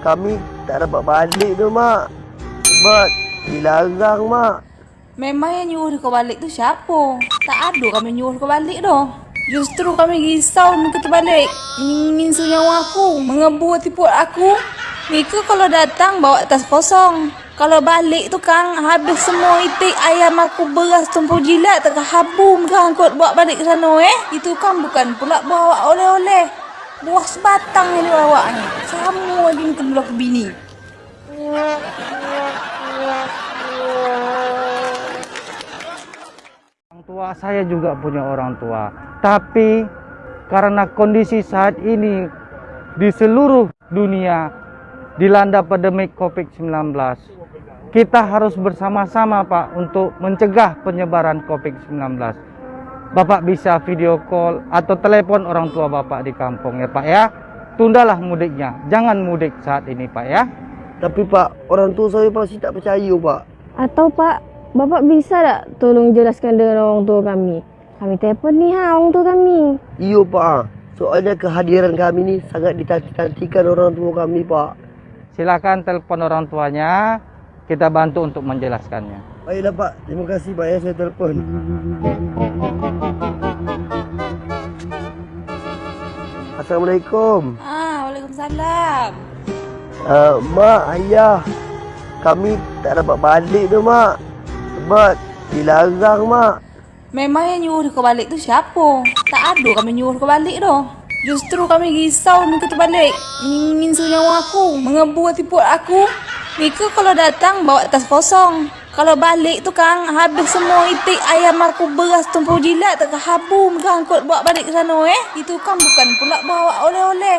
kami tak dapat balik tu mak. Sebab dilarang mak. Memang yang nyuruh kau balik tu siapa? Tak ada kami nyuruh kau balik dah. Justru kami risau muka tu balik. Ingin aku. Mengebur tipu aku. Mika kalau datang bawa tas kosong. Kalau balik tu kang habis semua itik ayam aku beras tumpul jilat tak habum kang angkut bawa balik ke sana eh. Itu kan bukan pula bawa oleh-oleh. Buah sebatang yang dia bawa ni. Sama muka dulu aku bini. Orang tua saya juga punya orang tua. Tapi karena kondisi saat ini di seluruh dunia dilanda pandemik Covid-19, kita harus bersama-sama Pak untuk mencegah penyebaran Covid-19. Bapak bisa video call atau telepon orang tua Bapak di kampung ya Pak ya. Tundalah mudiknya. Jangan mudik saat ini Pak ya. Tapi pak, orang tua saya pasti tak percaya pak. Atau Pak, Bapak bisa tak tolong jelaskan dengan orang tua kami? Kami telefon ni ha orang tua kami. Iyo pak. Soalnya kehadiran kami ni sangat ditantikan orang tua kami pak. Silakan telepon orang tuanya. Kita bantu untuk menjelaskannya. Baiklah pak, terima kasih pak ya saya telefon. Assalamualaikum. Ah, Waalaikumsalam. Uh, mak, ayah. Kami tak dapat balik tu mak. Sebab dilarang mak. Memang yang nyuruh kau balik tu siapa? Tak ada kami nyuruh kau balik dah. Justru kami risau muka tu balik. Ingin nyawa aku. Mengebur tipu aku. Mika kalau datang bawa tas kosong. Kalau balik tu kang habis semua itik ayam aku beras tumpul jilat tak habum kang angkut bawa balik ke sana eh. Itu kan bukan pula bawa oleh-oleh.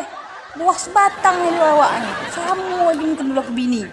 Buah sebatang yang dia bawa ni. Sama dia muka dulu aku bini.